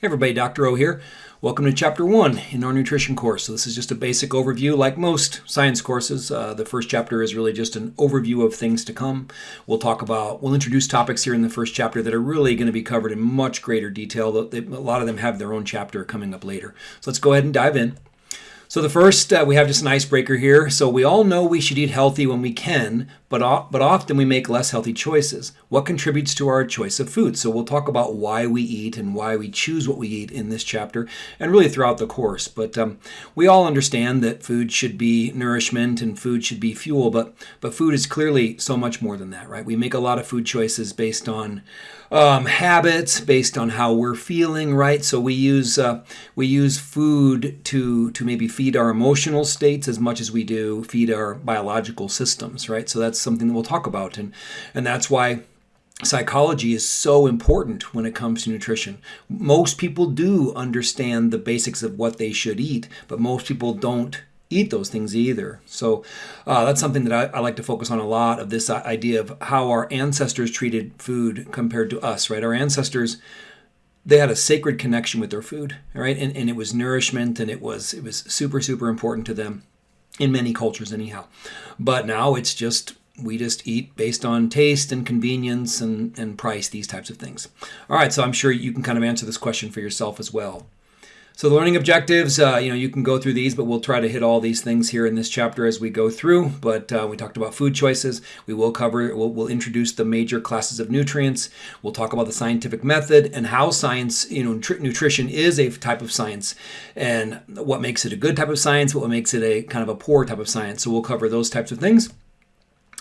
Hey everybody, Dr. O here. Welcome to Chapter 1 in our nutrition course. So, this is just a basic overview. Like most science courses, uh, the first chapter is really just an overview of things to come. We'll talk about, we'll introduce topics here in the first chapter that are really going to be covered in much greater detail. A lot of them have their own chapter coming up later. So, let's go ahead and dive in. So the first, uh, we have just an icebreaker here. So we all know we should eat healthy when we can, but, but often we make less healthy choices. What contributes to our choice of food? So we'll talk about why we eat and why we choose what we eat in this chapter and really throughout the course. But um, we all understand that food should be nourishment and food should be fuel, but, but food is clearly so much more than that, right? We make a lot of food choices based on um, habits, based on how we're feeling, right? So we use uh, we use food to to maybe feed our emotional states as much as we do feed our biological systems, right? So that's that's something that we'll talk about. And, and that's why psychology is so important when it comes to nutrition. Most people do understand the basics of what they should eat, but most people don't eat those things either. So uh, that's something that I, I, like to focus on a lot of this idea of how our ancestors treated food compared to us, right? Our ancestors they had a sacred connection with their food, right? And, and it was nourishment and it was it was super, super important to them in many cultures anyhow. But now it's just we just eat based on taste and convenience and, and price, these types of things. All right, so I'm sure you can kind of answer this question for yourself as well. So the learning objectives, uh, you know, you can go through these, but we'll try to hit all these things here in this chapter as we go through. But uh, we talked about food choices. We will cover, we'll, we'll, introduce the major classes of nutrients. We'll talk about the scientific method and how science, you know, nutrition is a type of science and what makes it a good type of science, what makes it a kind of a poor type of science. So we'll cover those types of things.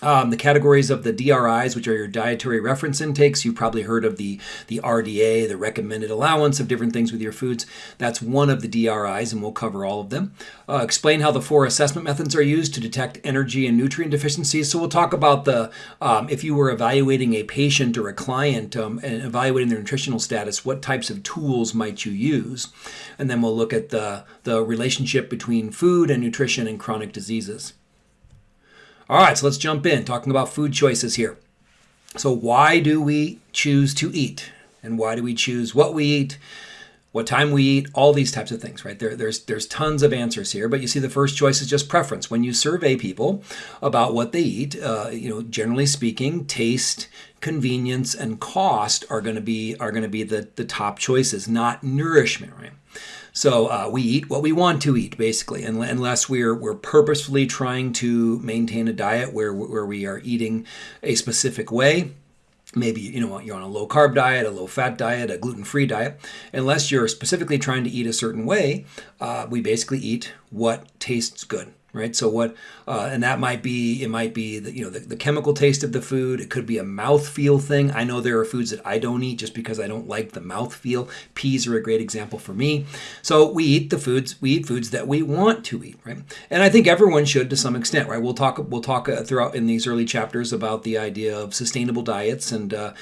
Um, the categories of the DRIs, which are your dietary reference intakes, you've probably heard of the, the RDA, the recommended allowance of different things with your foods. That's one of the DRIs, and we'll cover all of them. Uh, explain how the four assessment methods are used to detect energy and nutrient deficiencies. So we'll talk about the um, if you were evaluating a patient or a client um, and evaluating their nutritional status, what types of tools might you use? And then we'll look at the, the relationship between food and nutrition and chronic diseases. All right, so let's jump in talking about food choices here. So, why do we choose to eat? And why do we choose what we eat? What time we eat, all these types of things, right? There, there's there's tons of answers here, but you see the first choice is just preference. When you survey people about what they eat, uh, you know, generally speaking, taste, convenience, and cost are going to be are going to be the the top choices, not nourishment, right? So uh, we eat what we want to eat, basically, unless we're we're purposefully trying to maintain a diet where where we are eating a specific way. Maybe you know you're on a low carb diet, a low fat diet, a gluten free diet. Unless you're specifically trying to eat a certain way, uh, we basically eat what tastes good right? So what, uh, and that might be, it might be the, you know, the, the chemical taste of the food. It could be a mouth feel thing. I know there are foods that I don't eat just because I don't like the mouth feel. Peas are a great example for me. So we eat the foods, we eat foods that we want to eat, right? And I think everyone should to some extent, right? We'll talk, we'll talk uh, throughout in these early chapters about the idea of sustainable diets and uh,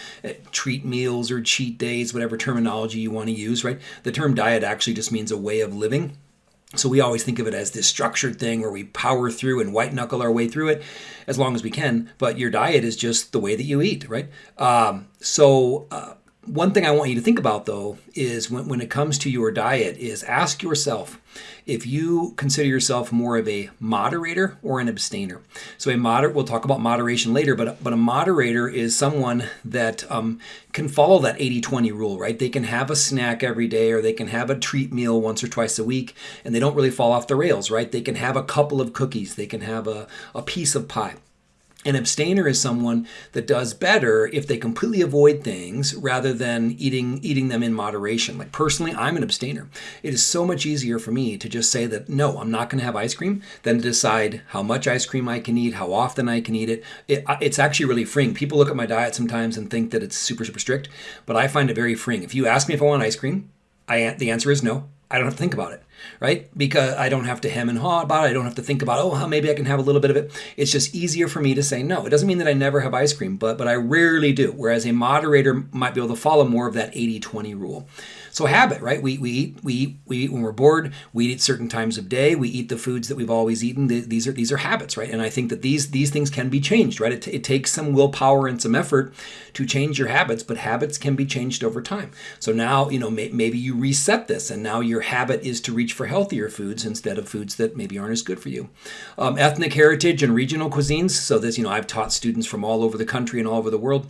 treat meals or cheat days, whatever terminology you want to use, right? The term diet actually just means a way of living so we always think of it as this structured thing where we power through and white knuckle our way through it as long as we can. But your diet is just the way that you eat, right? Um, so uh, one thing I want you to think about though is when, when it comes to your diet is ask yourself if you consider yourself more of a moderator or an abstainer. So a moderate, we'll talk about moderation later, but but a moderator is someone that um, can follow that 80-20 rule, right? They can have a snack every day or they can have a treat meal once or twice a week and they don't really fall off the rails, right? They can have a couple of cookies, they can have a, a piece of pie. An abstainer is someone that does better if they completely avoid things rather than eating eating them in moderation. Like personally, I'm an abstainer. It is so much easier for me to just say that no, I'm not going to have ice cream than to decide how much ice cream I can eat, how often I can eat it. it. It's actually really freeing. People look at my diet sometimes and think that it's super super strict, but I find it very freeing. If you ask me if I want ice cream, I the answer is no. I don't have to think about it. right? Because I don't have to hem and haw about it. I don't have to think about, oh, maybe I can have a little bit of it. It's just easier for me to say no. It doesn't mean that I never have ice cream, but but I rarely do. Whereas a moderator might be able to follow more of that 80-20 rule. So habit, right? We, we eat we eat we eat when we're bored. We eat certain times of day. We eat the foods that we've always eaten. These are these are habits, right? And I think that these these things can be changed, right? It, it takes some willpower and some effort to change your habits, but habits can be changed over time. So now you know may, maybe you reset this, and now your habit is to reach for healthier foods instead of foods that maybe aren't as good for you. Um, ethnic heritage and regional cuisines. So this you know I've taught students from all over the country and all over the world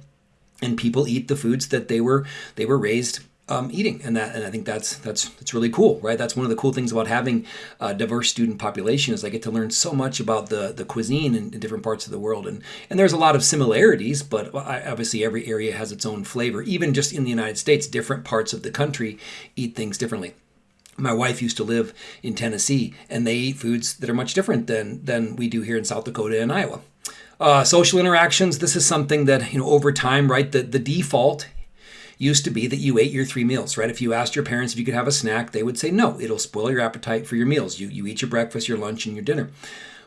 and people eat the foods that they were they were raised um, eating, and that and I think that's that's that's really cool, right? That's one of the cool things about having a diverse student population is I get to learn so much about the the cuisine in, in different parts of the world, and and there's a lot of similarities, but obviously every area has its own flavor. Even just in the United States, different parts of the country eat things differently. My wife used to live in Tennessee, and they eat foods that are much different than than we do here in South Dakota and Iowa. Uh, social interactions. This is something that you know over time, right? The the default used to be that you ate your three meals, right? If you asked your parents if you could have a snack, they would say no. It'll spoil your appetite for your meals. You, you eat your breakfast, your lunch, and your dinner.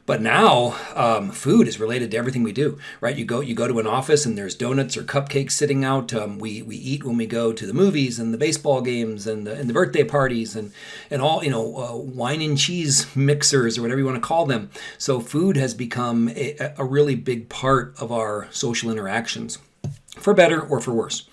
But now, um, food is related to everything we do, right? You go you go to an office and there's donuts or cupcakes sitting out. Um, we we eat when we go to the movies and the baseball games and the, and the birthday parties and and all you know uh, wine and cheese mixers or whatever you want to call them. So food has become a, a really big part of our social interactions, for better or for worse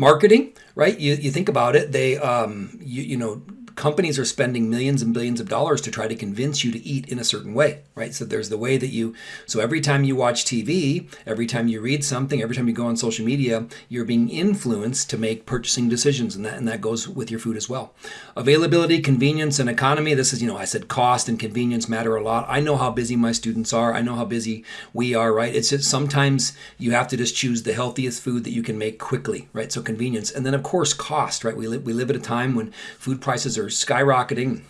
marketing right? You, you think about it they um, you, you know companies are spending millions and billions of dollars to try to convince you to eat in a certain way, right? So there's the way that you, so every time you watch TV, every time you read something, every time you go on social media, you're being influenced to make purchasing decisions, and that, and that goes with your food as well. Availability, convenience, and economy. This is, you know, I said cost and convenience matter a lot. I know how busy my students are. I know how busy we are, right? It's just sometimes you have to just choose the healthiest food that you can make quickly, right? So convenience. And then, of course, cost, right? We live, we live at a time when food prices are skyrocketing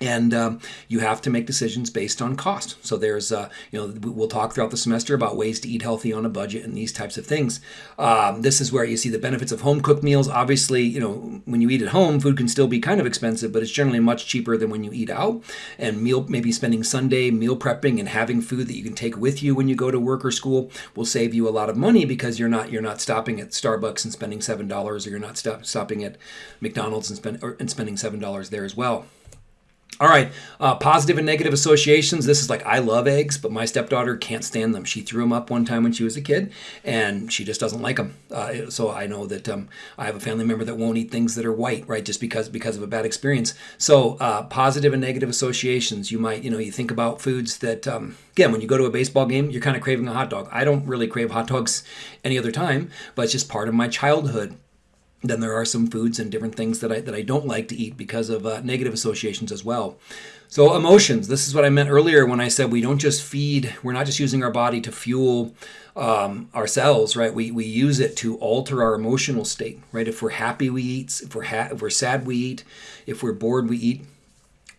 and um, you have to make decisions based on cost. So there's, uh, you know, we'll talk throughout the semester about ways to eat healthy on a budget and these types of things. Um, this is where you see the benefits of home cooked meals. Obviously, you know, when you eat at home, food can still be kind of expensive, but it's generally much cheaper than when you eat out. And meal, maybe spending Sunday meal prepping and having food that you can take with you when you go to work or school will save you a lot of money because you're not you're not stopping at Starbucks and spending seven dollars, or you're not stop, stopping at McDonald's and spend or, and spending seven dollars there as well. All right, uh, positive and negative associations. This is like I love eggs, but my stepdaughter can't stand them. She threw them up one time when she was a kid, and she just doesn't like them. Uh, so I know that um, I have a family member that won't eat things that are white, right? Just because because of a bad experience. So uh, positive and negative associations. You might you know you think about foods that um, again when you go to a baseball game, you're kind of craving a hot dog. I don't really crave hot dogs any other time, but it's just part of my childhood then there are some foods and different things that I, that I don't like to eat because of uh, negative associations as well. So, emotions. This is what I meant earlier when I said we don't just feed, we're not just using our body to fuel um, ourselves, right? We, we use it to alter our emotional state, right? If we're happy, we eat. If we're, if we're sad, we eat. If we're bored, we eat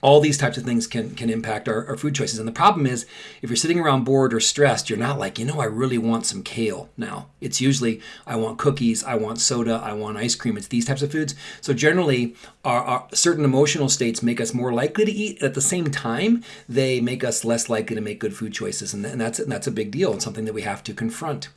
all these types of things can can impact our, our, food choices. And the problem is, if you're sitting around bored or stressed, you're not like, you know, I really want some kale now. It's usually, I want cookies, I want soda, I want ice cream. It's these types of foods. So generally, our, our certain emotional states make us more likely to eat. At the same time, they make us less likely to make good food choices, and, and that's and that's a big deal. It's something that we have to confront.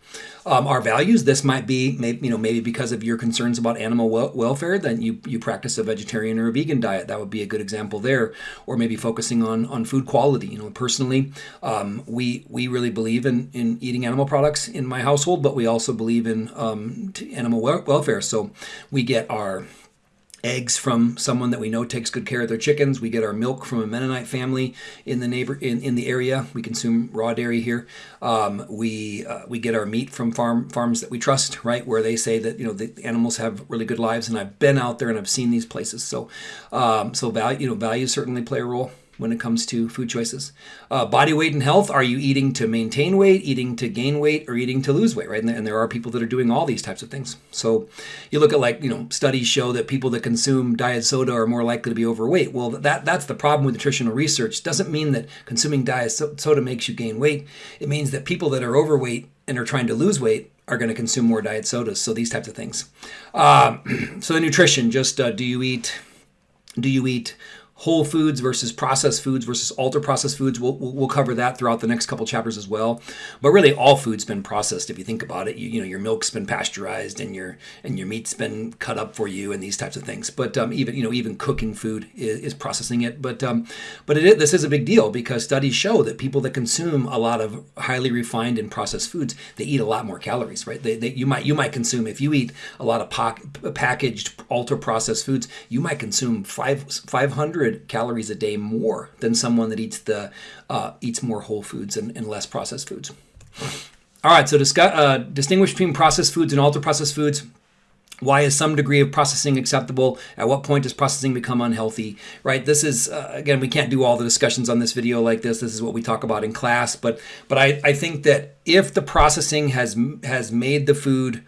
Um, our values. This might be, maybe, you know, maybe because of your concerns about animal wel- welfare, then you you practice a vegetarian or a vegan diet. That would be a good example there or maybe focusing on on food quality. You know, personally, um, we we really believe in in eating animal products in my household, but we also believe in um, animal welfare. So we get our eggs from someone that we know takes good care of their chickens. We get our milk from a Mennonite family in the neighbor in, in the area. We consume raw dairy here. Um, we uh, we get our meat from farm farms that we trust, right, where they say that you know the animals have really good lives. And I've been out there and I've seen these places. So um, so value you know values certainly play a role when it comes to food choices. Uh, body weight and health are you eating to maintain weight, eating to gain weight, or eating to lose weight, right? And, and there are people that are doing all these types of things. So you look at like, you know, studies show that people that consume diet soda are more likely to be overweight. Well, that that's the problem with nutritional research. Doesn't mean that consuming diet soda makes you gain weight. It means that people that are overweight and are trying to lose weight are going to consume more diet sodas. So these types of things. Um, so the nutrition, just uh, do you eat do you eat whole foods versus processed foods versus ultra processed foods. We'll, we'll cover that throughout the next couple chapters as well. But really, all food's been processed. If you think about it, you, you know your milk's been pasteurized and your and your meat's been cut up for you and these types of things. But um, even you know even cooking food is, is processing it. But um, but it, this is a big deal because studies show that people that consume a lot of highly refined and processed foods they eat a lot more calories. Right? They, they you might you might consume if you eat a lot of packaged ultra processed foods, you might consume five 500 calories a day more than someone that eats the uh, eats more whole foods and, and, less processed foods. All right, so discuss, uh, distinguish between processed foods and ultra processed foods. Why is some degree of processing acceptable? At what point does processing become unhealthy? Right. This is uh, again, we can't do all the discussions on this video like this. This is what we talk about in class. But but I, I think that if the processing has has made the food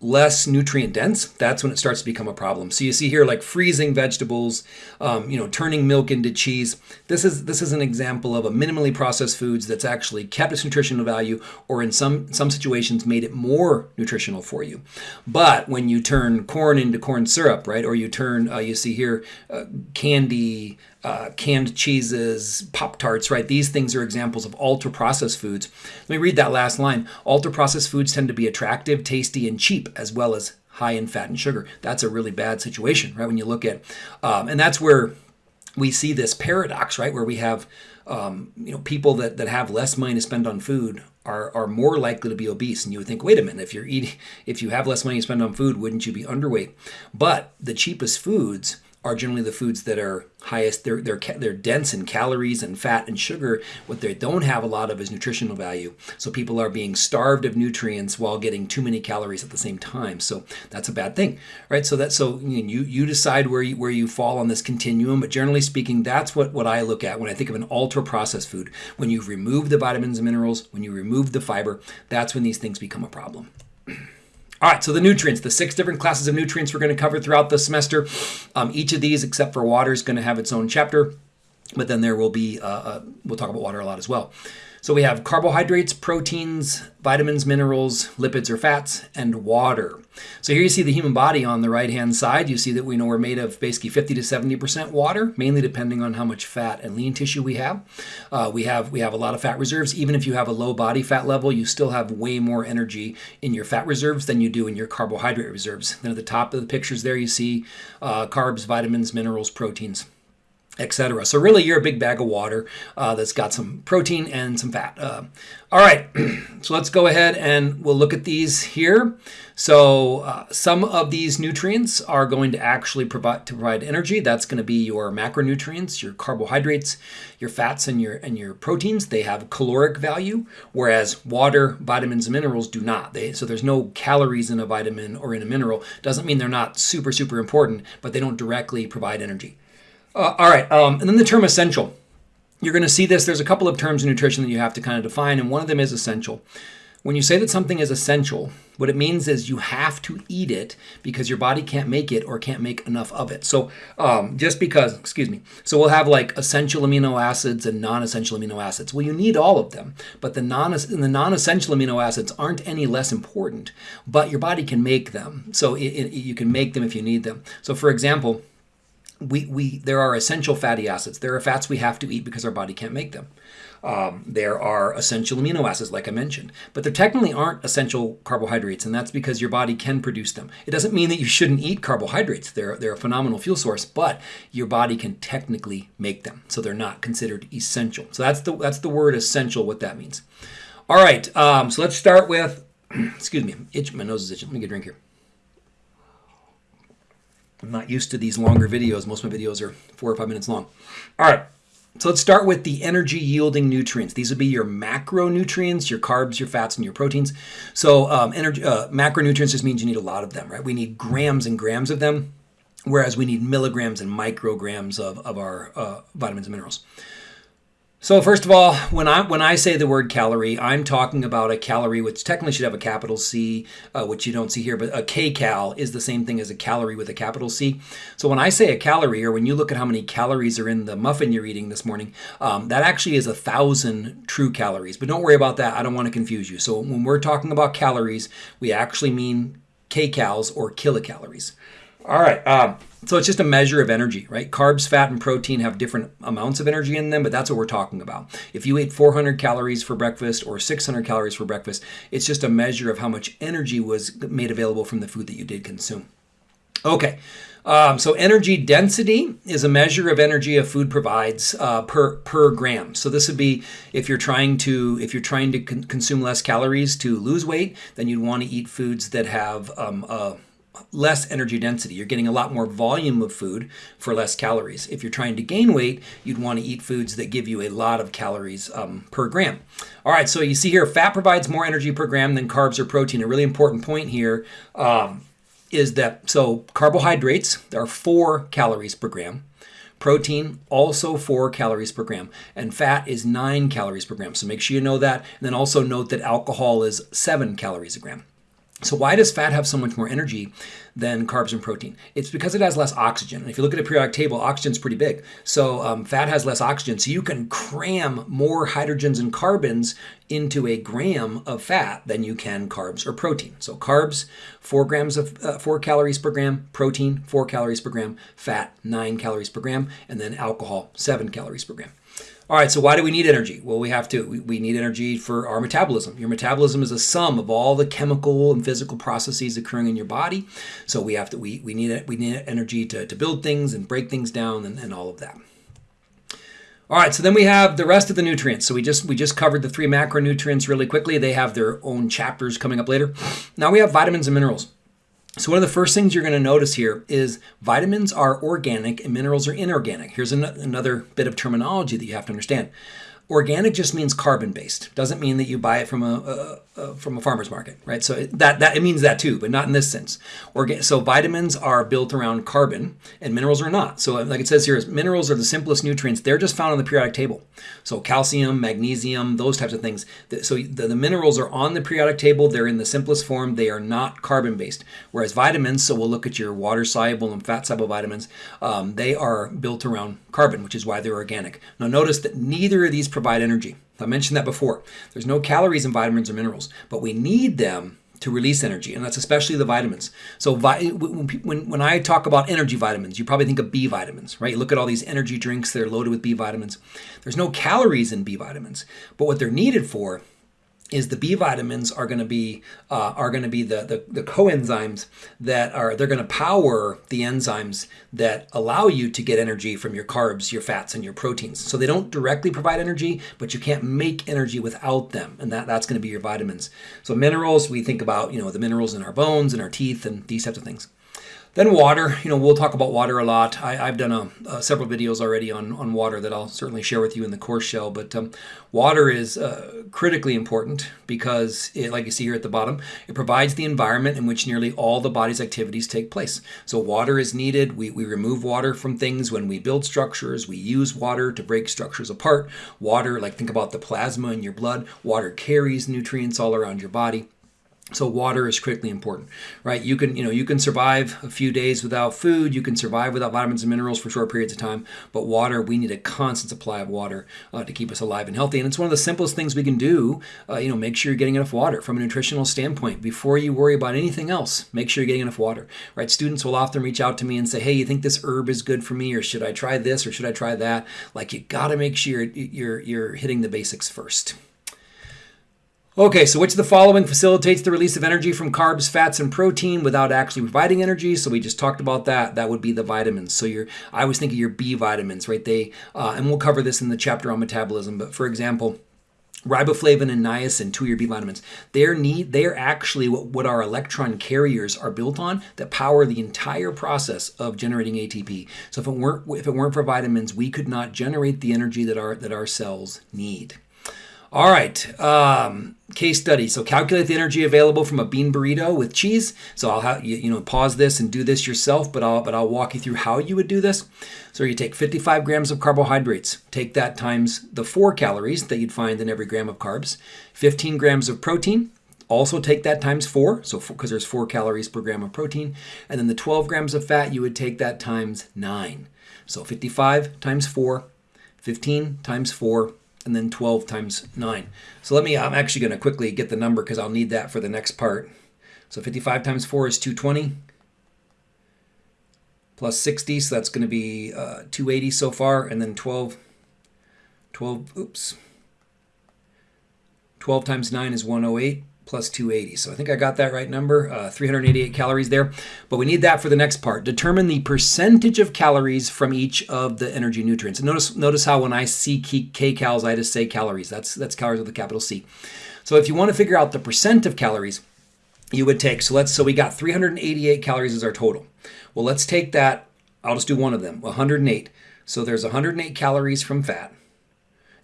less nutrient dense, that's when it starts to become a problem. So you see here like freezing vegetables, um, you know, turning milk into cheese. This is this is an example of a minimally processed foods that's actually kept its nutritional value, or in some some situations made it more nutritional for you. But when you turn corn into corn syrup, right, or you turn, uh, you see here, uh, candy, uh, canned cheeses, Pop Tarts, right? These things are examples of ultra processed foods. Let me read that last line. Ultra processed foods tend to be attractive, tasty, and cheap, as well as high in fat and sugar. That's a really bad situation, right? When you look at, um, and that's where we see this paradox, right? Where we have, um, you know, people that, that have less money to spend on food are, are more likely to be obese. And you would think, wait a minute, if you're eating, if you have less money to spend on food, wouldn't you be underweight? But the cheapest foods are generally the foods that are highest. They're they're they're dense in calories and fat and sugar. What they don't have a lot of is nutritional value. So people are being starved of nutrients while getting too many calories at the same time. So that's a bad thing, right? So that so you you decide where you where you fall on this continuum. But generally speaking, that's what what I look at when I think of an ultra processed food. When you've removed the vitamins and minerals, when you remove the fiber, that's when these things become a problem. All right, so the nutrients, the six different classes of nutrients we're going to cover throughout the semester. Um, each of these, except for water, is going to have its own chapter, but then there will be, uh, uh, we'll talk about water a lot as well. So we have carbohydrates, proteins, vitamins, minerals, lipids or fats, and water. So here you see the human body on the right hand side. You see that we know we're made of basically 50 to 70% water, mainly depending on how much fat and lean tissue we have. Uh, we have we have a lot of fat reserves. Even if you have a low body fat level, you still have way more energy in your fat reserves than you do in your carbohydrate reserves. Then at the top of the pictures there, you see uh, carbs, vitamins, minerals, proteins etc. So really, you're a big bag of water uh, that's got some protein and some fat. Uh, all right, so let's go ahead and we'll look at these here. So uh, some of these nutrients are going to actually provide to provide energy. That's going to be your macronutrients, your carbohydrates, your fats, and your and your proteins. They have caloric value, whereas water, vitamins, and minerals do not. They so there's no calories in a vitamin or in a mineral. Doesn't mean they're not super super important, but they don't directly provide energy. Uh, all right, um, and then the term essential. You're going to see this. There's a couple of terms in nutrition that you have to kind of define, and one of them is essential. When you say that something is essential, what it means is you have to eat it because your body can't make it or can't make enough of it. So um, just because, excuse me, so we'll have like essential amino acids and non-essential amino acids. Well, you need all of them, but the non the non-essential amino acids aren't any less important, but your body can make them. So it, it, you can make them if you need them. So for example, we, we there are essential fatty acids. There are fats we have to eat because our body can't make them. Um, there are essential amino acids, like I mentioned, but there technically aren't essential carbohydrates, and that's because your body can produce them. It doesn't mean that you shouldn't eat carbohydrates. They're, they're a phenomenal fuel source, but your body can technically make them, so they're not considered essential. So that's the that's the word essential. What that means. All right, um, so let's start with. excuse me, itch. My nose is itching. Let me get a drink here. I'm not used to these longer videos. Most of my videos are four or five minutes long. All right. So let's start with the energy yielding nutrients. These would be your macronutrients, your carbs, your fats, and your proteins. So um, energy, uh, macronutrients just means you need a lot of them, right? We need grams and grams of them, whereas we need milligrams and micrograms of, of our uh, vitamins and minerals. So first of all, when I when I say the word calorie, I'm talking about a calorie which technically should have a capital C, uh, which you don't see here, but a kcal is the same thing as a calorie with a capital C. So when I say a calorie, or when you look at how many calories are in the muffin you're eating this morning, um, that actually is a thousand true calories. But don't worry about that. I don't want to confuse you. So when we're talking about calories, we actually mean kcals or kilocalories. All right. Um, so it's just a measure of energy, right? Carbs, fat, and protein have different amounts of energy in them, but that's what we're talking about. If you ate 400 calories for breakfast or 600 calories for breakfast, it's just a measure of how much energy was made available from the food that you did consume. Okay. Um, so energy density is a measure of energy a food provides uh, per per gram. So this would be if you're trying to if you're trying to con- consume less calories to lose weight, then you'd want to eat foods that have um, less energy density. You're getting a lot more volume of food for less calories. If you're trying to gain weight, you'd want to eat foods that give you a lot of calories um, per gram. All right, so you see here, fat provides more energy per gram than carbs or protein. A really important point here um, is that so carbohydrates are four calories per gram. Protein, also four calories per gram. And fat is nine calories per gram. So make sure you know that. And then also note that alcohol is seven calories a gram. So why does fat have so much more energy than carbs and protein? It's because it has less oxygen. And if you look at a periodic table, oxygen's pretty big. So um, fat has less oxygen. So you can cram more hydrogens and carbons into a gram of fat than you can carbs or protein. So carbs, four grams of uh, four calories per gram, protein, four calories per gram, fat, nine calories per gram, and then alcohol, seven calories per gram. All right, so why do we need energy? Well, we have to. We, need energy for our metabolism. Your metabolism is a sum of all the chemical and physical processes occurring in your body. So we have to. We, we need. We need energy to, to build things and break things down and, and all of that. All right, so then we have the rest of the nutrients. So we just we just covered the three macronutrients really quickly. They have their own chapters coming up later. Now we have vitamins and minerals. So one of the first things you're going to notice here is vitamins are organic and minerals are inorganic. Here's an- another bit of terminology that you have to understand. Organic just means carbon based. Doesn't mean that you buy it from a, a, a from a farmer's market, right? So that that it means that too, but not in this sense. So vitamins are built around carbon, and minerals are not. So like it says here, is minerals are the simplest nutrients. They're just found on the periodic table. So calcium, magnesium, those types of things. So the, the minerals are on the periodic table. They're in the simplest form. They are not carbon based. Whereas vitamins, so we'll look at your water soluble and fat soluble vitamins. Um, they are built around carbon, which is why they're organic. Now notice that neither of these provide energy. I mentioned that before. There's no calories in vitamins or minerals, but we need them to release energy, and that's especially the vitamins. So when, when I talk about energy vitamins, you probably think of B vitamins, right? You look at all these energy drinks, they're loaded with B vitamins. There's no calories in B vitamins, but what they're needed for is the B vitamins are going to be uh, are going to be the, the, the coenzymes that are they're going to power the enzymes that allow you to get energy from your carbs, your fats, and your proteins. So they don't directly provide energy, but you can't make energy without them, and that, that's going to be your vitamins. So minerals, we think about you know the minerals in our bones and our teeth and these types of things. Then water, you know, we'll talk about water a lot. I, have done a, uh, several videos already on, on water that I'll certainly share with you in the course shell. But um, water is uh, critically important because, it, like you see here at the bottom, it provides the environment in which nearly all the body's activities take place. So water is needed. We, we remove water from things when we build structures. We use water to break structures apart. Water, like think about the plasma in your blood, water carries nutrients all around your body. So water is critically important, right? You can, you know, you can survive a few days without food. You can survive without vitamins and minerals for short periods of time. But water, we need a constant supply of water uh, to keep us alive and healthy. And it's one of the simplest things we can do. Uh, you know, make sure you're getting enough water from a nutritional standpoint before you worry about anything else. Make sure you're getting enough water, right? Students will often reach out to me and say, "Hey, you think this herb is good for me, or should I try this, or should I try that?" Like you got to make sure you're, you're you're hitting the basics first. Okay, so which of the following facilitates the release of energy from carbs, fats, and protein without actually providing energy? So we just talked about that. That would be the vitamins. So your, I was thinking your B vitamins, right? They, uh, and we'll cover this in the chapter on metabolism. But for example, riboflavin and niacin, two of your B vitamins, they're need they're actually what, what our electron carriers are built on that power the entire process of generating ATP. So if it weren't if it weren't for vitamins, we could not generate the energy that our that our cells need. All right, um, case study. So calculate the energy available from a bean burrito with cheese. So I'll have you, you know pause this and do this yourself, but I'll but I'll walk you through how you would do this. So you take 55 grams of carbohydrates. Take that times the four calories that you'd find in every gram of carbs. 15 grams of protein. Also take that times four, so because there's four calories per gram of protein, and then the 12 grams of fat you would take that times nine. So 55 times four, 15 times four and then 12 times 9. So let me, I'm actually going to quickly get the number because I'll need that for the next part. So 55 times 4 is 220. plus 60, so that's going to be uh, 280 so far, and then 12, 12, oops, 12 times 9 is 108 plus 280. So I think I got that right number, uh, 388 calories there. But we need that for the next part. Determine the percentage of calories from each of the energy nutrients. And notice, notice how when I see kcals, I just say calories. That's, that's calories with a capital C. So if you want to figure out the percent of calories, you would take, so let's, so we got 388 calories as our total. Well, let's take that, I'll just do one of them, 108. So there's 108 calories from fat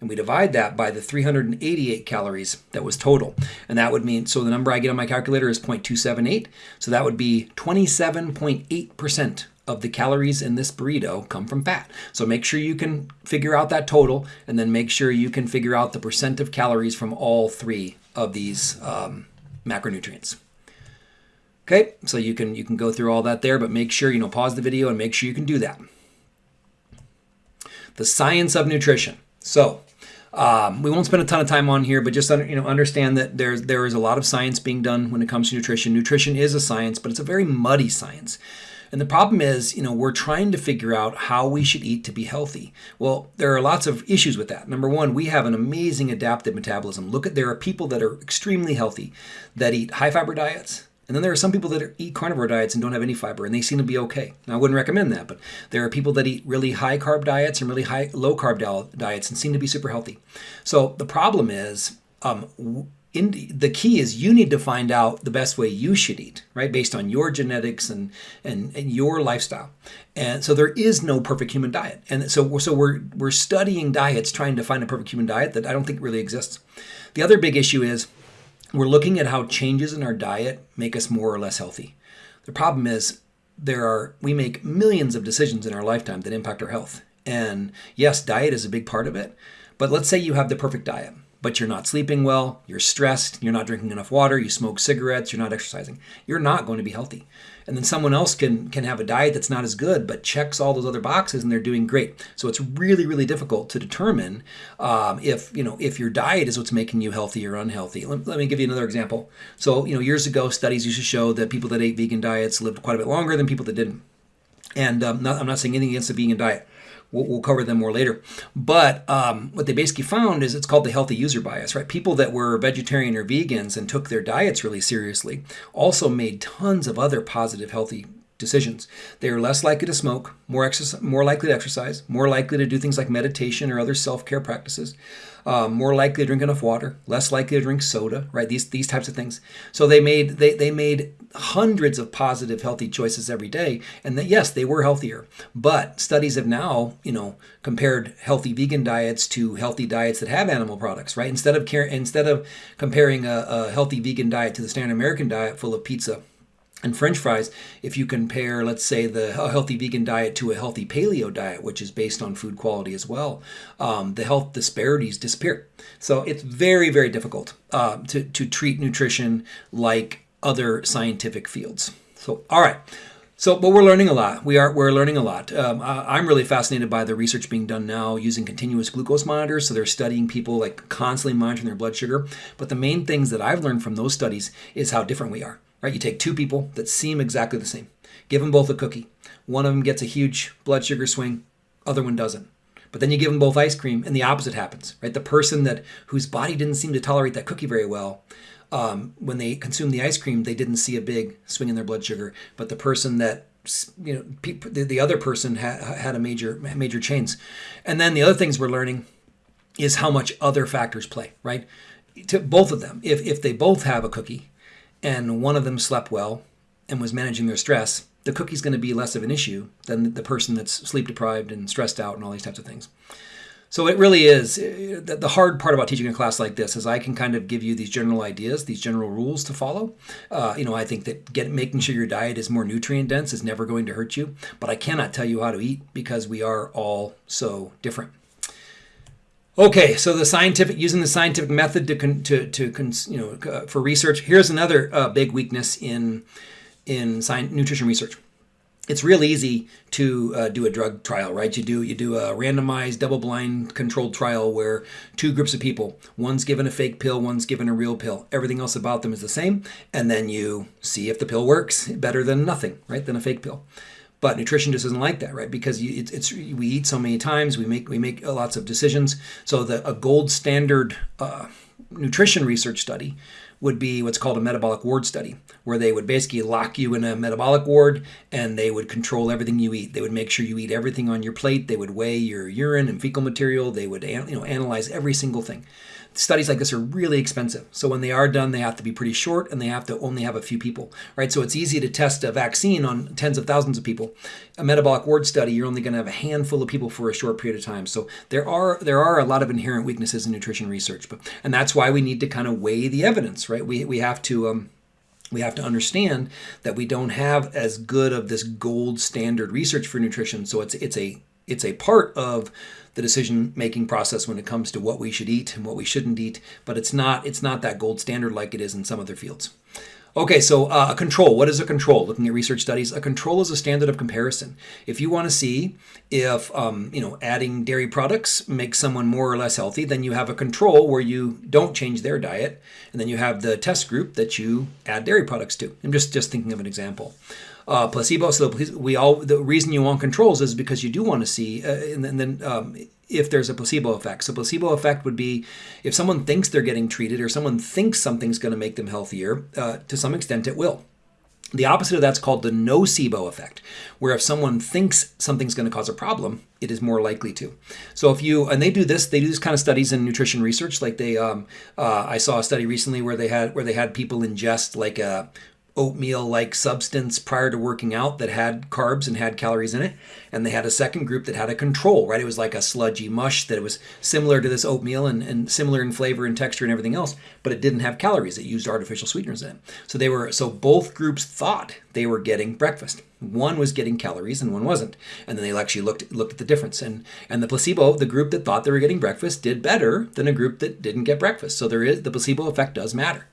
and we divide that by the 388 calories that was total. And that would mean, so the number I get on my calculator is 0.278. So that would be 27.8% of the calories in this burrito come from fat. So make sure you can figure out that total and then make sure you can figure out the percent of calories from all three of these um, macronutrients. Okay, so you can you can go through all that there, but make sure you know pause the video and make sure you can do that. The science of nutrition. So um, we won't spend a ton of time on here, but just you know understand that there's there is a lot of science being done when it comes to nutrition. Nutrition is a science, but it's a very muddy science. And the problem is, you know, we're trying to figure out how we should eat to be healthy. Well, there are lots of issues with that. Number one, we have an amazing adaptive metabolism. Look at there are people that are extremely healthy that eat high fiber diets, and then there are some people that eat carnivore diets and don't have any fiber, and they seem to be okay. Now, I wouldn't recommend that, but there are people that eat really high carb diets and really high low carb diets and seem to be super healthy. So the problem is, um, in, the key is you need to find out the best way you should eat, right, based on your genetics and, and and your lifestyle. And so there is no perfect human diet, and so so we're we're studying diets, trying to find a perfect human diet that I don't think really exists. The other big issue is we're looking at how changes in our diet make us more or less healthy. The problem is there are we make millions of decisions in our lifetime that impact our health. And yes, diet is a big part of it. But let's say you have the perfect diet but you're not sleeping well, you're stressed, you're not drinking enough water, you smoke cigarettes, you're not exercising, you're not going to be healthy. And then someone else can can have a diet that's not as good, but checks all those other boxes, and they're doing great. So it's really, really difficult to determine um, if you know if your diet is what's making you healthy or unhealthy. Let, let me give you another example. So you know, years ago, studies used to show that people that ate vegan diets lived quite a bit longer than people that didn't. And um, not, I'm not saying anything against the vegan diet We'll, we'll cover them more later. But um, what they basically found is it's called the healthy user bias, right? People that were vegetarian or vegans and took their diets really seriously also made tons of other positive, healthy decisions. They are less likely to smoke, more, more likely to exercise, more likely to do things like meditation or other self care practices, um, more likely to drink enough water, less likely to drink soda, right? These these types of things. So they made they, they made hundreds of positive healthy choices every day, and that yes, they were healthier. But studies have now you know compared healthy vegan diets to healthy diets that have animal products, right? Instead of care, instead of comparing a, a healthy vegan diet to the standard American diet full of pizza and french fries if you compare let's say the healthy vegan diet to a healthy paleo diet which is based on food quality as well um, the health disparities disappear so it's very very difficult uh, to, to treat nutrition like other scientific fields so all right so, but we're learning a lot. We are we're learning a lot. Um, I, am really fascinated by the research being done now using continuous glucose monitors. So they're studying people like constantly monitoring their blood sugar. But the main things that I've learned from those studies is how different we are. Right? You take two people that seem exactly the same, give them both a cookie. One of them gets a huge blood sugar swing, other one doesn't. But then you give them both ice cream, and the opposite happens. Right? The person that whose body didn't seem to tolerate that cookie very well, um, when they consumed the ice cream, they didn't see a big swing in their blood sugar. But the person that you know, the, the other person had, had a major major change. And then the other things we're learning is how much other factors play. Right? To both of them, if if they both have a cookie, and one of them slept well and was managing their stress, the cookie's going to be less of an issue than the person that's sleep deprived and stressed out and all these types of things. So it really is uh, the hard part about teaching a class like this is I can kind of give you these general ideas, these general rules to follow. Uh, you know, I think that get, making sure your diet is more nutrient dense is never going to hurt you, but I cannot tell you how to eat because we are all so different. Okay, so the scientific using the scientific method to to to you know uh, for research. Here's another uh, big weakness in in science, nutrition research. It's real easy to uh, do a drug trial, right? You do you do a randomized, double-blind, controlled trial where two groups of people, one's given a fake pill, one's given a real pill. Everything else about them is the same, and then you see if the pill works better than nothing, right? Than a fake pill. But nutrition just isn't like that, right? Because you, it's, it's we eat so many times, we make we make lots of decisions. So the a gold standard uh, nutrition research study would be what's called a metabolic ward study, where they would basically lock you in a metabolic ward and they would control everything you eat. They would make sure you eat everything on your plate. They would weigh your urine and fecal material. They would you know analyze every single thing studies like this are really expensive. So when they are done, they have to be pretty short and they have to only have a few people, right? So it's easy to test a vaccine on tens of thousands of people. A metabolic ward study, you're only going to have a handful of people for a short period of time. So there are there are a lot of inherent weaknesses in nutrition research, but and that's why we need to kind of weigh the evidence, right? We we have to um, we have to understand that we don't have as good of this gold standard research for nutrition. So it's it's a it's a part of the decision making process when it comes to what we should eat and what we shouldn't eat, but it's not it's not that gold standard like it is in some other fields. Okay, so uh, a control. What is a control? Looking at research studies, a control is a standard of comparison. If you want to see if um, you know adding dairy products makes someone more or less healthy, then you have a control where you don't change their diet, and then you have the test group that you add dairy products to. I'm just just thinking of an example uh, placebo. So we all the reason you want controls is because you do want to see, uh, and, and then um, if there's a placebo effect. So placebo effect would be if someone thinks they're getting treated or someone thinks something's going to make them healthier. Uh, to some extent, it will. The opposite of that's called the nocebo effect, where if someone thinks something's going to cause a problem, it is more likely to. So if you and they do this, they do this kind of studies in nutrition research. Like they, um, uh, I saw a study recently where they had where they had people ingest like a oatmeal like substance prior to working out that had carbs and had calories in it. And they had a second group that had a control, right? It was like a sludgy mush that was similar to this oatmeal and, and similar in flavor and texture and everything else, but it didn't have calories. It used artificial sweeteners in it. So they were so both groups thought they were getting breakfast. One was getting calories and one wasn't. And then they actually looked looked at the difference. And and the placebo, the group that thought they were getting breakfast, did better than a group that didn't get breakfast. So there is the placebo effect does matter.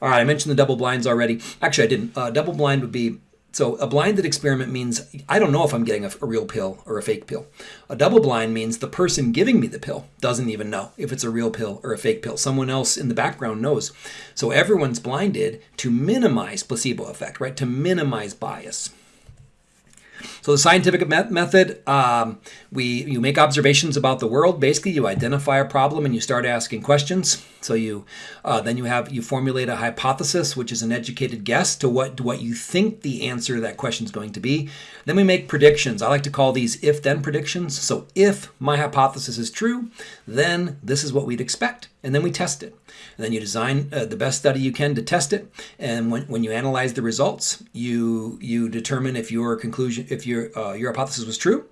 All right, I mentioned the double blinds already. Actually, I didn't. Uh, double blind would be so a blinded experiment means I don't know if I'm getting a, a, real pill or a fake pill. A double blind means the person giving me the pill doesn't even know if it's a real pill or a fake pill. Someone else in the background knows. So everyone's blinded to minimize placebo effect, right? To minimize bias. So the scientific method, um, we you make observations about the world. Basically, you identify a problem and you start asking questions. So you uh, then you have you formulate a hypothesis, which is an educated guess to what to what you think the answer to that question is going to be. Then we make predictions. I like to call these if-then predictions. So if my hypothesis is true, then this is what we'd expect, and then we test it. And then you design uh, the best study you can to test it. And when, when you analyze the results, you you determine if your conclusion if your uh, your hypothesis was true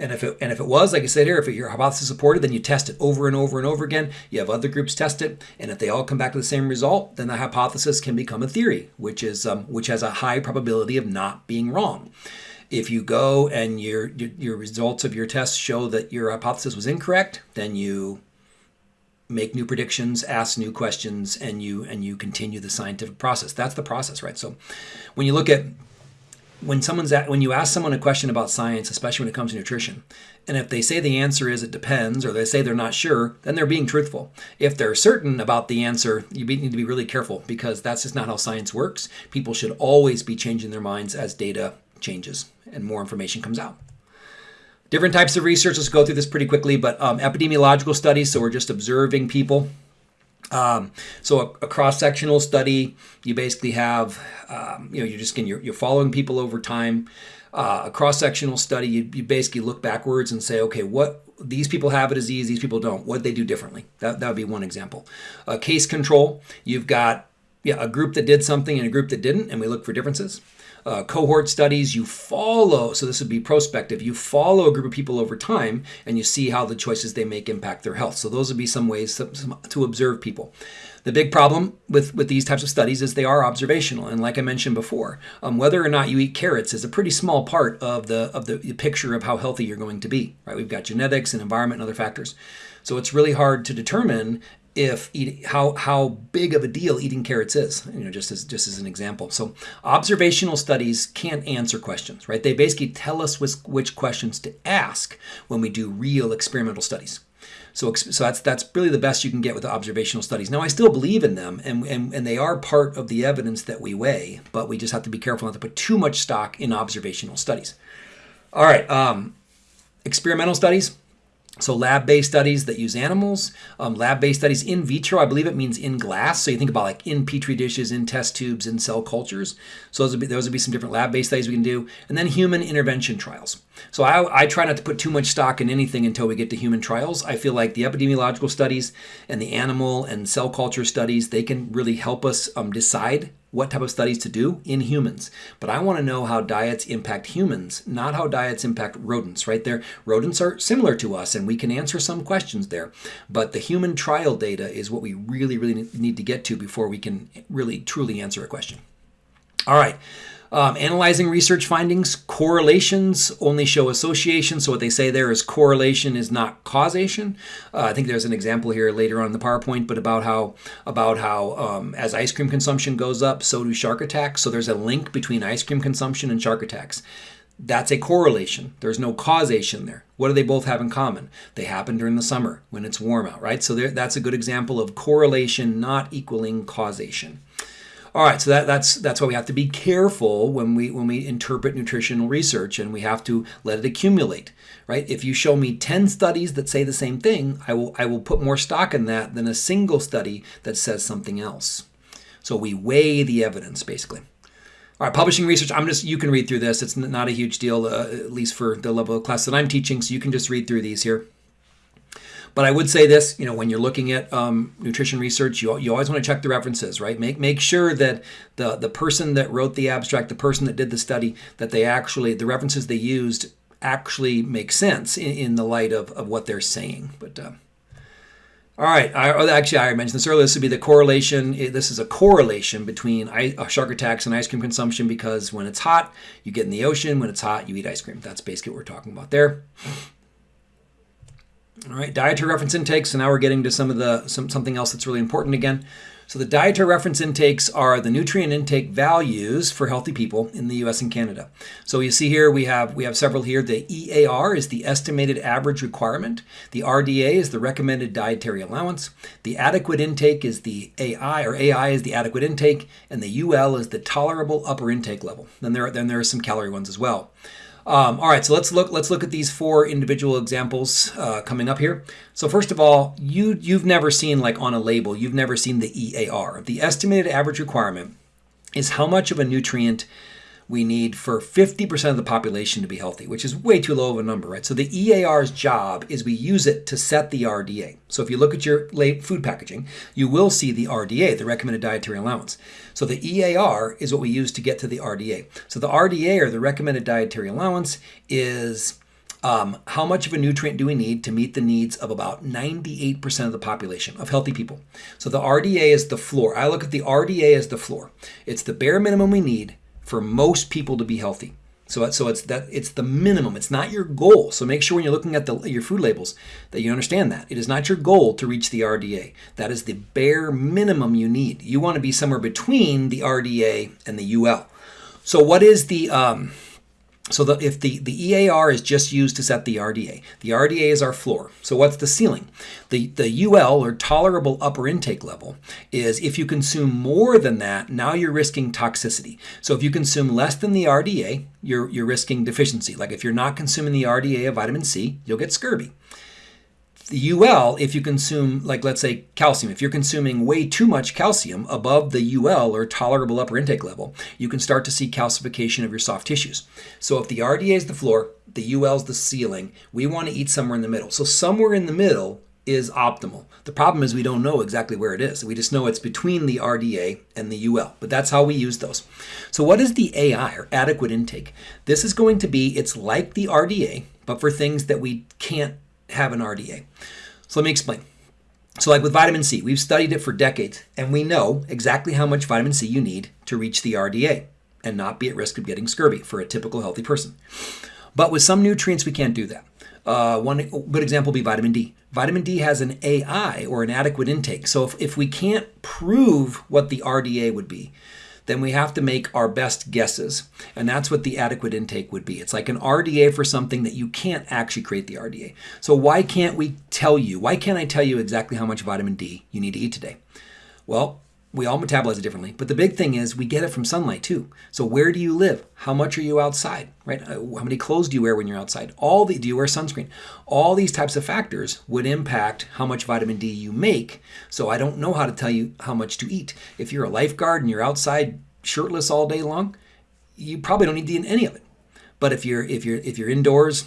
and if it and if it was, like I said here, if your hypothesis supported, then you test it over and over and over again. You have other groups test it, and if they all come back to the same result, then the hypothesis can become a theory, which is um, which has a high probability of not being wrong. If you go and your, your your results of your tests show that your hypothesis was incorrect, then you make new predictions, ask new questions, and you and you continue the scientific process. That's the process, right? So when you look at when someone's at, when you ask someone a question about science, especially when it comes to nutrition, and if they say the answer is it depends, or they say they're not sure, then they're being truthful. If they're certain about the answer, you need to be really careful because that's just not how science works. People should always be changing their minds as data changes and more information comes out. Different types of research. Let's go through this pretty quickly, but um, epidemiological studies. So we're just observing people um, so a, a, cross-sectional study, you basically have, um, you know, you're just you're, you're following people over time. Uh, a cross-sectional study, you, you basically look backwards and say, okay, what these people have a disease, these people don't. What they do differently? That that would be one example. A case control, you've got yeah a group that did something and a group that didn't, and we look for differences uh, cohort studies, you follow, so this would be prospective, you follow a group of people over time and you see how the choices they make impact their health. So those would be some ways to, to observe people. The big problem with, with these types of studies is they are observational, and like I mentioned before, um, whether or not you eat carrots is a pretty small part of the of the picture of how healthy you're going to be. Right? We've got genetics and environment and other factors, so it's really hard to determine if eating how how big of a deal eating carrots is you know just as just as an example so observational studies can't answer questions right they basically tell us which, which questions to ask when we do real experimental studies so, so that's that's really the best you can get with the observational studies. Now, I still believe in them, and, and, and they are part of the evidence that we weigh, but we just have to be careful not to put too much stock in observational studies. All right, um, experimental studies. So lab-based studies that use animals, um, lab-based studies in vitro, I believe it means in glass. So you think about like in petri dishes, in test tubes, in cell cultures. So those would be, those would be some different lab-based studies we can do. And then human intervention trials. So I, I try not to put too much stock in anything until we get to human trials. I feel like the epidemiological studies and the animal and cell culture studies, they can really help us um, decide what type of studies to do in humans. But I want to know how diets impact humans, not how diets impact rodents, right there. Rodents are similar to us and we can answer some questions there. But the human trial data is what we really, really need to get to before we can really, truly answer a question. All right. Um, analyzing research findings, correlations only show association. So what they say there is correlation is not causation. Uh, I think there's an example here later on in the PowerPoint, but about how about how um, as ice cream consumption goes up, so do shark attacks. So there's a link between ice cream consumption and shark attacks. That's a correlation. There's no causation there. What do they both have in common? They happen during the summer when it's warm out, right? So there, that's a good example of correlation not equaling causation. All right, so that, that's that's why we have to be careful when we when we interpret nutritional research, and we have to let it accumulate, right? If you show me ten studies that say the same thing, I will I will put more stock in that than a single study that says something else. So we weigh the evidence, basically. All right, publishing research. I'm just you can read through this. It's not a huge deal, uh, at least for the level of class that I'm teaching. So you can just read through these here. But I would say this, you know, when you're looking at um, nutrition research, you, you always want to check the references, right? Make make sure that the the person that wrote the abstract, the person that did the study, that they actually the references they used actually make sense in, in the light of, of what they're saying. But uh, all right, I, oh, actually, I mentioned this earlier. This would be the correlation. This is a correlation between shark attacks and ice cream consumption because when it's hot, you get in the ocean. When it's hot, you eat ice cream. That's basically what we're talking about there. All right, dietary reference intakes. So now we're getting to some of the some something else that's really important again. So the dietary reference intakes are the nutrient intake values for healthy people in the US and Canada. So you see here we have we have several here. The EAR is the estimated average requirement. The RDA is the recommended dietary allowance. The adequate intake is the AI or AI is the adequate intake and the UL is the tolerable upper intake level. Then there then there are some calorie ones as well. Um, all right, so let's look. Let's look at these four individual examples uh, coming up here. So first of all, you you've never seen like on a label, you've never seen the EAR, the estimated average requirement, is how much of a nutrient we need for 50% of the population to be healthy, which is way too low of a number, right? So the EAR's job is we use it to set the RDA. So if you look at your food packaging, you will see the RDA, the recommended dietary allowance. So the EAR is what we use to get to the RDA. So the RDA, or the recommended dietary allowance, is um, how much of a nutrient do we need to meet the needs of about 98% of the population of healthy people? So the RDA is the floor. I look at the RDA as the floor. It's the bare minimum we need for most people to be healthy. So, so it's that it's the minimum. It's not your goal. So make sure when you're looking at the, your food labels that you understand that it is not your goal to reach the RDA. That is the bare minimum you need. You want to be somewhere between the RDA and the UL. So what is the um, so the, if the, the EAR is just used to set the RDA, the RDA is our floor. So what's the ceiling? The, the UL, or tolerable upper intake level, is if you consume more than that, now you're risking toxicity. So if you consume less than the RDA, you're, you're risking deficiency. Like if you're not consuming the RDA of vitamin C, you'll get scurvy the UL, if you consume, like let's say calcium, if you're consuming way too much calcium above the UL or tolerable upper intake level, you can start to see calcification of your soft tissues. So if the RDA is the floor, the UL is the ceiling, we want to eat somewhere in the middle. So somewhere in the middle is optimal. The problem is we don't know exactly where it is. We just know it's between the RDA and the UL, but that's how we use those. So what is the AI or adequate intake? This is going to be, it's like the RDA, but for things that we can't have an RDA. So let me explain. So, like with vitamin C, we've studied it for decades, and we know exactly how much vitamin C you need to reach the RDA and not be at risk of getting scurvy for a typical healthy person. But with some nutrients, we can't do that. Uh, one good example would be vitamin D. Vitamin D has an AI or an adequate intake. So if, if we can't prove what the RDA would be, then we have to make our best guesses. And that's what the adequate intake would be. It's like an RDA for something that you can't actually create the RDA. So why can't we tell you? Why can't I tell you exactly how much vitamin D you need to eat today? Well, we all metabolize it differently. But the big thing is we get it from sunlight too. So where do you live? How much are you outside? Right? Uh, how many clothes do you wear when you're outside? All the do you wear sunscreen? All these types of factors would impact how much vitamin D you make. So I don't know how to tell you how much to eat. If you're a lifeguard and you're outside shirtless all day long, you probably don't need any of it. But if you're if you're if you're indoors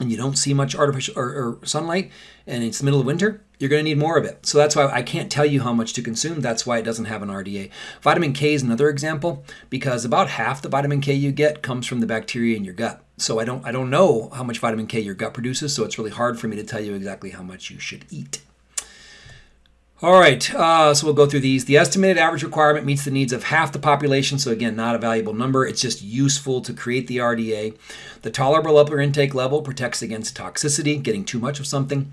and you don't see much artificial or, or sunlight and it's the middle of winter, you're going to need more of it. So that's why I can't tell you how much to consume. That's why it doesn't have an RDA. Vitamin K is another example because about half the vitamin K you get comes from the bacteria in your gut. So I don't I don't know how much vitamin K your gut produces, so it's really hard for me to tell you exactly how much you should eat. All right, uh, so we'll go through these. The estimated average requirement meets the needs of half the population, so again, not a valuable number. It's just useful to create the RDA. The tolerable upper intake level protects against toxicity, getting too much of something.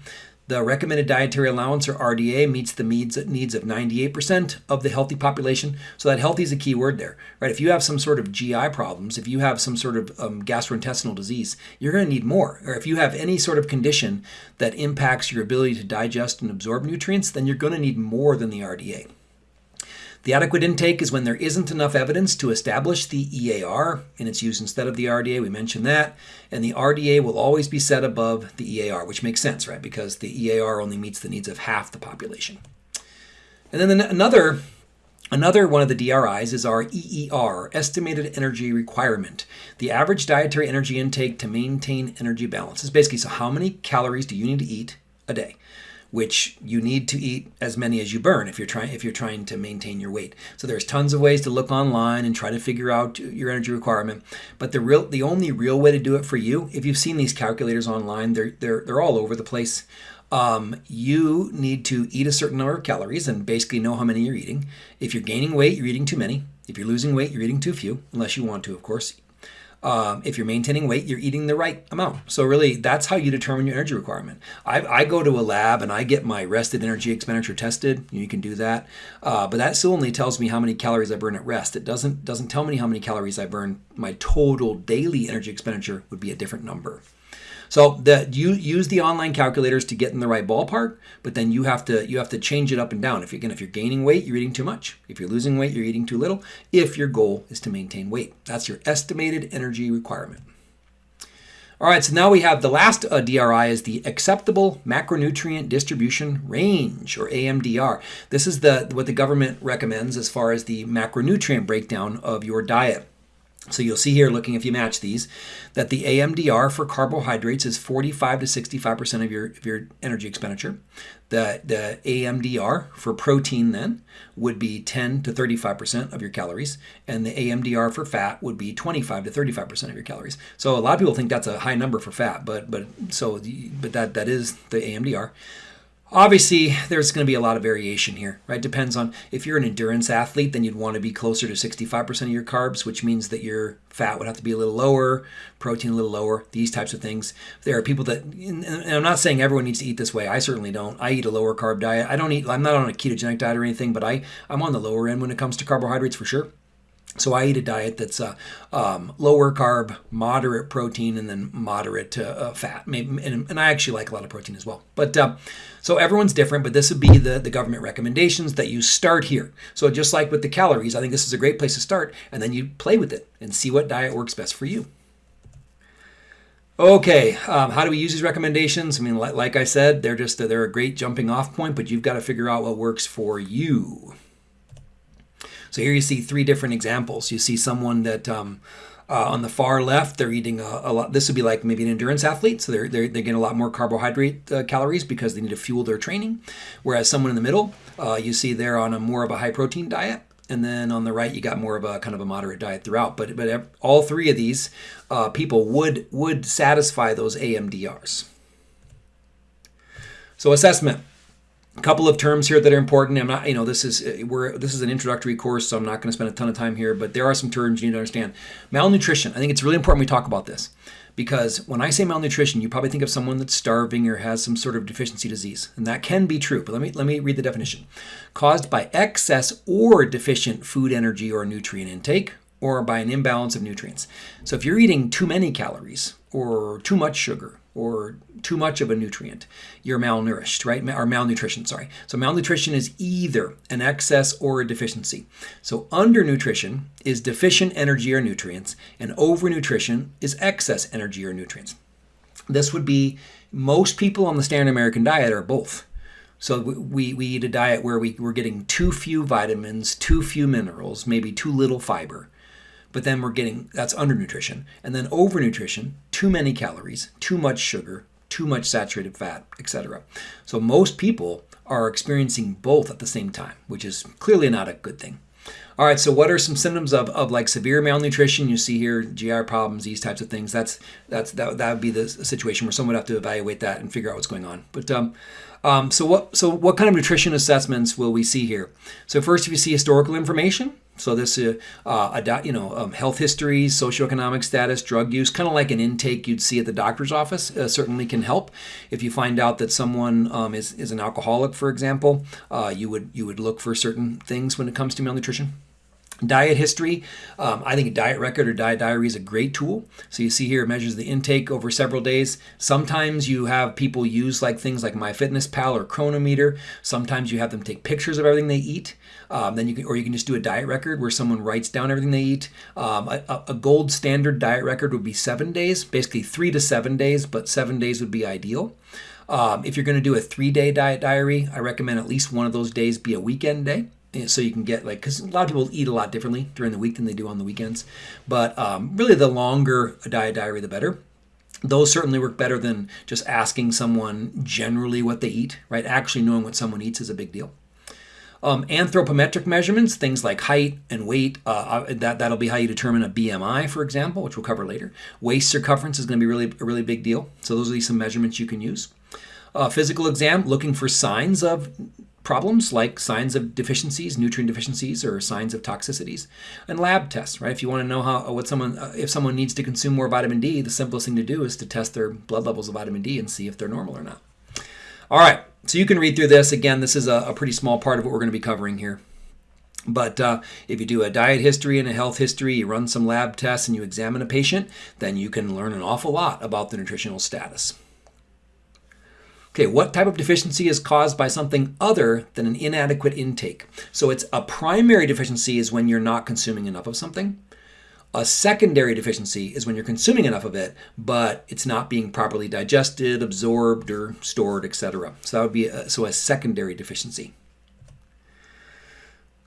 The recommended dietary allowance, or RDA, meets the needs, needs of 98% of the healthy population. So that healthy is a key word there, right? If you have some sort of GI problems, if you have some sort of um, gastrointestinal disease, you're going to need more. Or if you have any sort of condition that impacts your ability to digest and absorb nutrients, then you're going to need more than the RDA. The adequate intake is when there isn't enough evidence to establish the EAR and it's used instead of the RDA. We mentioned that. And the RDA will always be set above the EAR, which makes sense, right? Because the EAR only meets the needs of half the population. And then another Another one of the DRIs is our EER, Estimated Energy Requirement. The average dietary energy intake to maintain energy balance is basically so how many calories do you need to eat a day? Which you need to eat as many as you burn if you're trying if you're trying to maintain your weight. So there's tons of ways to look online and try to figure out your energy requirement. But the real the only real way to do it for you, if you've seen these calculators online, they're they're they're all over the place. Um, you need to eat a certain number of calories and basically know how many you're eating. If you're gaining weight, you're eating too many. If you're losing weight, you're eating too few, unless you want to, of course. Um, if you're maintaining weight, you're eating the right amount. So really, that's how you determine your energy requirement. I, I go to a lab and I get my rested energy expenditure tested. You can do that, uh, but that still only tells me how many calories I burn at rest. It doesn't doesn't tell me how many calories I burn. My total daily energy expenditure would be a different number. So that you use the online calculators to get in the right ballpark, but then you have to you have to change it up and down. If you're again if you're gaining weight, you're eating too much. If you're losing weight, you're eating too little. If your goal is to maintain weight, that's your estimated energy requirement. All right, so now we have the last uh, DRI is the acceptable macronutrient distribution range or AMDR. This is the what the government recommends as far as the macronutrient breakdown of your diet. So you'll see here, looking if you match these, that the AMDR for carbohydrates is 45 to 65% of your, of your energy expenditure. The, the AMDR for protein then would be 10 to 35% of your calories, and the AMDR for fat would be 25 to 35% of your calories. So a lot of people think that's a high number for fat, but but so but that that is the AMDR. Obviously, there's going to be a lot of variation here, right? Depends on if you're an endurance athlete, then you'd want to be closer to 65% of your carbs, which means that your fat would have to be a little lower, protein a little lower, these types of things. There are people that, and I'm not saying everyone needs to eat this way. I certainly don't. I eat a lower carb diet. I don't eat, I'm not on a ketogenic diet or anything, but I, I'm on the lower end when it comes to carbohydrates for sure. So I eat a diet that's uh, um, lower carb, moderate protein, and then moderate uh, fat. Maybe, and, and, I actually like a lot of protein as well. But uh, so everyone's different, but this would be the, the government recommendations that you start here. So just like with the calories, I think this is a great place to start, and then you play with it and see what diet works best for you. Okay, um, how do we use these recommendations? I mean, like, like I said, they're just they're a great jumping off point, but you've got to figure out what works for you. So here you see three different examples. You see someone that um, uh, on the far left, they're eating a, a, lot. This would be like maybe an endurance athlete, so they're, they're, they get a lot more carbohydrate uh, calories because they need to fuel their training. Whereas someone in the middle, uh, you see they're on a more of a high protein diet. And then on the right, you got more of a kind of a moderate diet throughout. But but all three of these uh, people would would satisfy those AMDRs. So assessment. Couple of terms here that are important. I'm not, you know, this is we're this is an introductory course, so I'm not going to spend a ton of time here. But there are some terms you need to understand. Malnutrition. I think it's really important we talk about this because when I say malnutrition, you probably think of someone that's starving or has some sort of deficiency disease, and that can be true. But let me let me read the definition: caused by excess or deficient food, energy, or nutrient intake, or by an imbalance of nutrients. So if you're eating too many calories or too much sugar or too much of a nutrient, you're malnourished, right? Or malnutrition, sorry. So malnutrition is either an excess or a deficiency. So undernutrition is deficient energy or nutrients, and overnutrition is excess energy or nutrients. This would be most people on the standard American diet are both. So we, we eat a diet where we, we're getting too few vitamins, too few minerals, maybe too little fiber. But then we're getting that's undernutrition. And then overnutrition, too many calories, too much sugar, too much saturated fat, etc. So most people are experiencing both at the same time, which is clearly not a good thing. All right, so what are some symptoms of, of like severe malnutrition? You see here GI problems, these types of things. That's that's that, that would be the situation where someone would have to evaluate that and figure out what's going on. But um, um, so what so what kind of nutrition assessments will we see here? So first, if you see historical information, so this uh, uh, you know um, health history, socioeconomic status, drug use, kind of like an intake you'd see at the doctor's office, uh, certainly can help. If you find out that someone um, is, is an alcoholic, for example, uh, you would you would look for certain things when it comes to malnutrition. Diet history, um, I think a diet record or diet diary is a great tool. So you see here it measures the intake over several days. Sometimes you have people use like things like MyFitnessPal or Cronometer. Sometimes you have them take pictures of everything they eat. Um, then you can, or you can just do a diet record where someone writes down everything they eat. Um, a, a gold standard diet record would be seven days, basically three to seven days, but seven days would be ideal. Um, if you're going to do a three day diet diary, I recommend at least one of those days be a weekend day so you can get like because a lot of people eat a lot differently during the week than they do on the weekends but um, really the longer a diet diary the better those certainly work better than just asking someone generally what they eat right actually knowing what someone eats is a big deal um, anthropometric measurements, things like height and weight, uh, uh that, that'll be how you determine a BMI, for example, which we'll cover later. Waist circumference is going to be really a really big deal. So those are some measurements you can use. Uh, physical exam, looking for signs of problems like signs of deficiencies, nutrient deficiencies, or signs of toxicities, and lab tests. Right? If you want to know how what someone uh, if someone needs to consume more vitamin D, the simplest thing to do is to test their blood levels of vitamin D and see if they're normal or not. All right, so you can read through this. Again, this is a, a pretty small part of what we're going to be covering here. But uh, if you do a diet history and a health history, you run some lab tests, and you examine a patient, then you can learn an awful lot about the nutritional status. Okay, what type of deficiency is caused by something other than an inadequate intake? So it's a primary deficiency is when you're not consuming enough of something. A secondary deficiency is when you're consuming enough of it, but it's not being properly digested, absorbed, or stored, etc. So that would be a, so a secondary deficiency.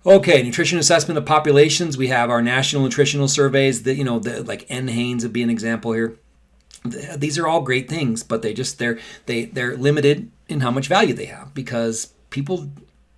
Okay, nutrition assessment of populations. We have our national nutritional surveys. That you know, the, like NHANES would be an example here these are all great things, but they just they're they they're limited in how much value they have because people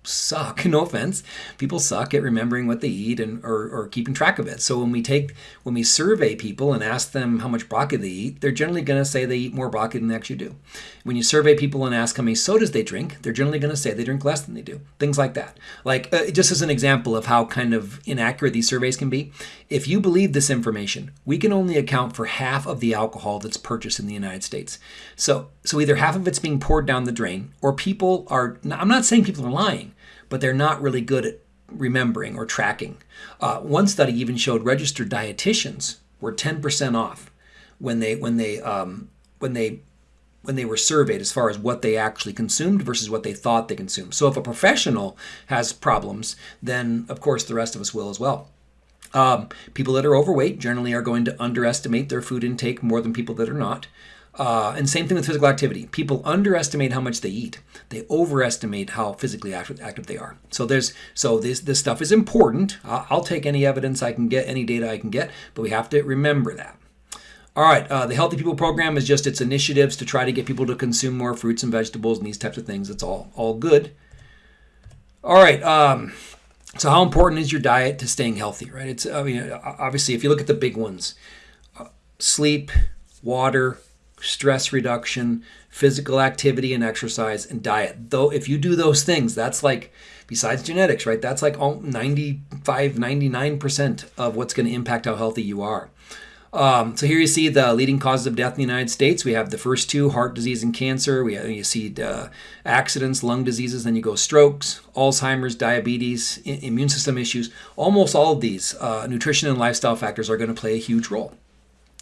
suck no offense. People suck at remembering what they eat and or, or keeping track of it. So when we take when we survey people and ask them how much broccoli they eat they're generally going to say they eat more broccoli than they actually do. When you survey people and ask how many sodas they drink they're generally going to say they drink less than they do. Things like that. Like uh, just as an example of how kind of inaccurate these surveys can be if you believe this information we can only account for half of the alcohol that's purchased in the united states. So so either half of it's being poured down the drain or people are i'm not saying people are lying but they're not really good at remembering or tracking. Uh, one study even showed registered dietitians were 10% off when they when they um, when they when they were surveyed as far as what they actually consumed versus what they thought they consumed. So if a professional has problems, then of course the rest of us will as well. Um, people that are overweight generally are going to underestimate their food intake more than people that are not. Uh, and same thing with physical activity. People underestimate how much they eat. They overestimate how physically active, active they are. So there's so this this stuff is important. I'll, I'll, take any evidence I can get, any data I can get, but we have to remember that. All right, uh, the Healthy People program is just its initiatives to try to get people to consume more fruits and vegetables and these types of things. It's all all good. All right. Um, so how important is your diet to staying healthy? Right. It's I mean obviously if you look at the big ones, uh, sleep, water, stress reduction, physical activity and exercise, and diet. Though, if you do those things, that's like, besides genetics, right? That's like 95, 99% of what's going to impact how healthy you are. Um, so here you see the leading causes of death in the United States. We have the first two, heart disease and cancer. We have, you see uh, accidents, lung diseases, then you go strokes, Alzheimer's, diabetes, immune system issues. Almost all of these uh, nutrition and lifestyle factors are going to play a huge role.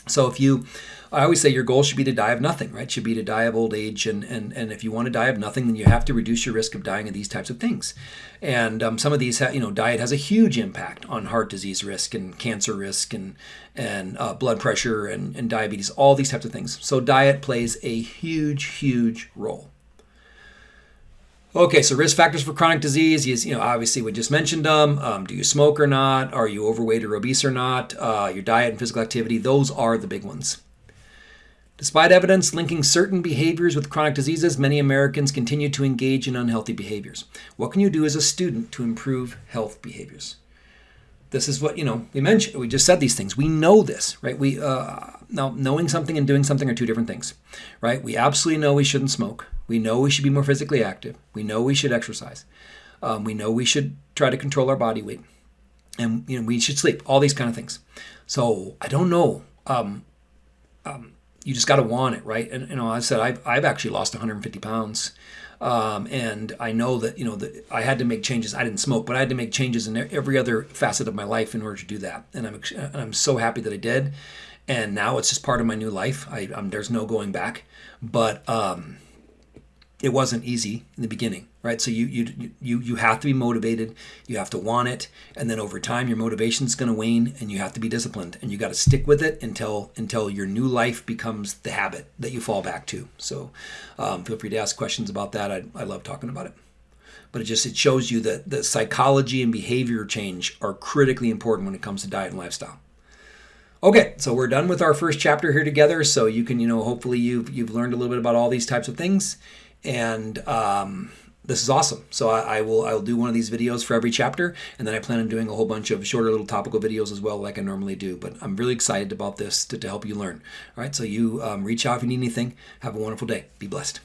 So if you, I always say your goal should be to die of nothing, right? Should be to die of old age, and and and if you want to die of nothing, then you have to reduce your risk of dying of these types of things. And um, some of these, ha- you know, diet has a huge impact on heart disease risk and cancer risk and and uh, blood pressure and, and diabetes, all these types of things. So diet plays a huge, huge role. Okay, so risk factors for chronic disease is, you know, obviously we just mentioned them. Um, do you smoke or not? Are you overweight or obese or not? Uh, your diet and physical activity, those are the big ones. Despite evidence linking certain behaviors with chronic diseases, many Americans continue to engage in unhealthy behaviors. What can you do as a student to improve health behaviors? This is what, you know, we mentioned, we just said these things. We know this, right? We, uh, now, knowing something and doing something are two different things, right? We absolutely know we shouldn't smoke. We know we should be more physically active. We know we should exercise. Um, we know we should try to control our body weight. And, you know, we should sleep, all these kind of things. So I don't know. Um, um, you just got to want it, right? And you know, I said I've, I've actually lost 150 pounds, um, and I know that you know that I had to make changes. I didn't smoke, but I had to make changes in every other facet of my life in order to do that. And I'm and I'm so happy that I did. And now it's just part of my new life. I'm there's no going back. But um, it wasn't easy in the beginning, right? So you you you you have to be motivated, you have to want it, and then over time your motivation is going to wane, and you have to be disciplined, and you got to stick with it until until your new life becomes the habit that you fall back to. So um, feel free to ask questions about that. I, I love talking about it, but it just it shows you that the psychology and behavior change are critically important when it comes to diet and lifestyle. Okay, so we're done with our first chapter here together. So you can, you know, hopefully you've you've learned a little bit about all these types of things and um, this is awesome. So I, I, will I will do one of these videos for every chapter, and then I plan on doing a whole bunch of shorter little topical videos as well, like I normally do. But I'm really excited about this to, to help you learn. All right, so you um, reach out if you need anything. Have a wonderful day. Be blessed.